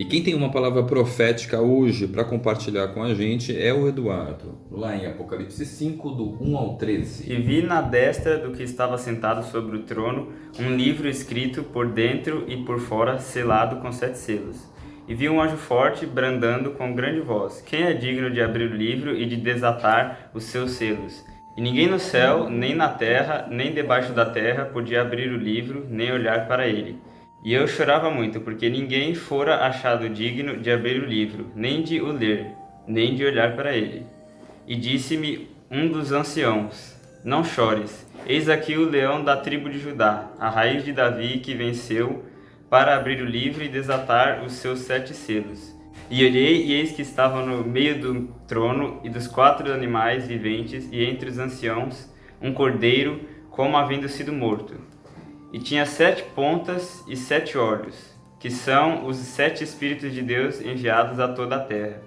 E quem tem uma palavra profética hoje para compartilhar com a gente é o Eduardo, lá em Apocalipse 5, do 1 ao 13. E vi na destra do que estava sentado sobre o trono um livro escrito por dentro e por fora, selado com sete selos. E vi um anjo forte brandando com grande voz: Quem é digno de abrir o livro e de desatar os seus selos? E ninguém no céu, nem na terra, nem debaixo da terra podia abrir o livro, nem olhar para ele. E eu chorava muito, porque ninguém fora achado digno de abrir o livro, nem de o ler, nem de olhar para ele. E disse-me um dos anciãos, Não chores, eis aqui o leão da tribo de Judá, a raiz de Davi que venceu, para abrir o livro e desatar os seus sete selos. E olhei, e eis que estava no meio do trono e dos quatro animais viventes, e entre os anciãos, um cordeiro, como havendo sido morto e tinha sete pontas e sete olhos, que são os sete Espíritos de Deus enviados a toda a terra.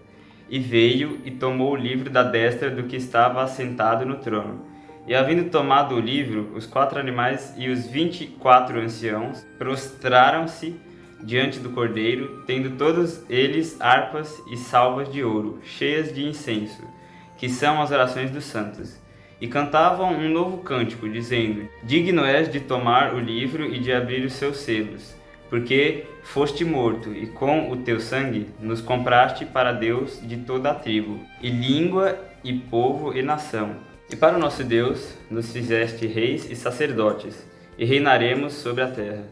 E veio e tomou o livro da destra do que estava assentado no trono. E havendo tomado o livro, os quatro animais e os vinte e quatro anciãos prostraram-se diante do cordeiro, tendo todos eles harpas e salvas de ouro, cheias de incenso, que são as orações dos santos e cantavam um novo cântico, dizendo: Digno és de tomar o livro e de abrir os seus selos, porque foste morto, e com o teu sangue nos compraste para Deus de toda a tribo, e língua, e povo, e nação. E para o nosso Deus nos fizeste reis e sacerdotes, e reinaremos sobre a terra.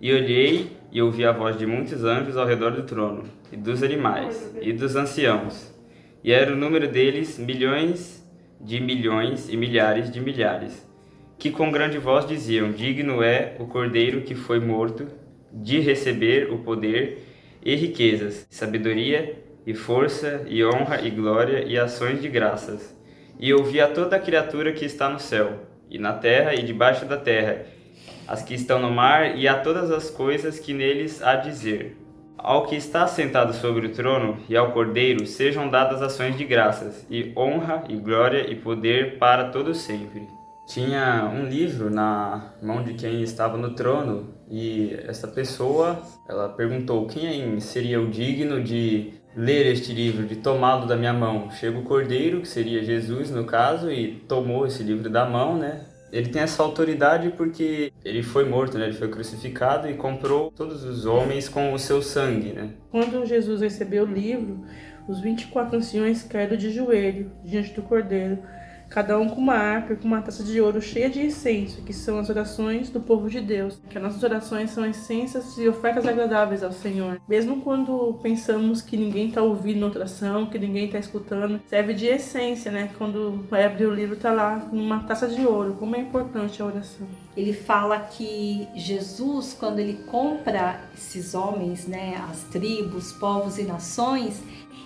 E olhei e ouvi a voz de muitos anjos ao redor do trono, e dos animais, e dos anciãos. E era o número deles milhões de milhões e milhares de milhares, que com grande voz diziam: Digno é o cordeiro que foi morto de receber o poder e riquezas, sabedoria e força e honra e glória e ações de graças. E ouvi a toda a criatura que está no céu, e na terra e debaixo da terra, as que estão no mar e a todas as coisas que neles há dizer. Ao que está sentado sobre o trono e ao Cordeiro sejam dadas ações de graças, e honra, e glória, e poder para todo sempre. Tinha um livro na mão de quem estava no trono, e essa pessoa, ela perguntou quem seria o digno de ler este livro, de tomá-lo da minha mão. Chega o Cordeiro, que seria Jesus no caso, e tomou esse livro da mão, né? Ele tem essa autoridade porque ele foi morto, né? Ele foi crucificado e comprou todos os homens com o seu sangue, né? Quando Jesus recebeu o livro, os 24 anciões caíram de joelho diante do Cordeiro cada um com uma harpa e com uma taça de ouro cheia de incenso, que são as orações do povo de Deus. Que as nossas orações são essências e ofertas agradáveis ao Senhor. Mesmo quando pensamos que ninguém está ouvindo outra ação, que ninguém está escutando, serve de essência, né? Quando vai abrir o livro, está lá uma taça de ouro. Como é importante a oração. Ele fala que Jesus, quando ele compra esses homens, né, as tribos, povos e nações,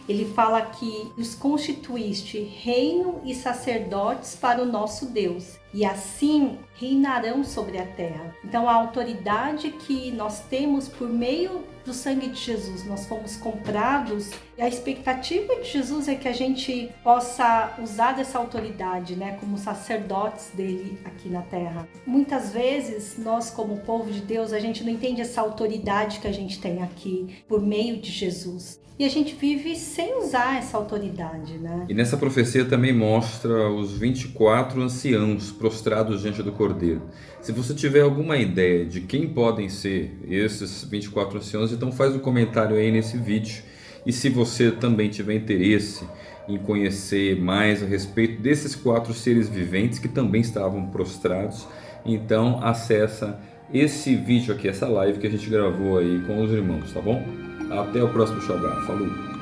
ele fala que os constituíste reino e sacerdotes para o nosso Deus, e assim reinarão sobre a terra. Então, a autoridade que nós temos por meio do sangue de Jesus, nós fomos comprados, e a expectativa de Jesus é que a gente possa usar dessa autoridade, né, como sacerdotes dele aqui na terra. Muitas vezes, nós, como povo de Deus, a gente não entende essa autoridade que a gente tem aqui por meio de Jesus e a gente vive sem usar essa autoridade, né? E nessa profecia também mostra os 24 anciãos prostrados diante do Cordeiro. Se você tiver alguma ideia de quem podem ser esses 24 anciãos, então faz um comentário aí nesse vídeo. E se você também tiver interesse em conhecer mais a respeito desses quatro seres viventes que também estavam prostrados, então acessa esse vídeo aqui, essa live que a gente gravou aí com os irmãos, tá bom? Até o próximo Xogá. Falou!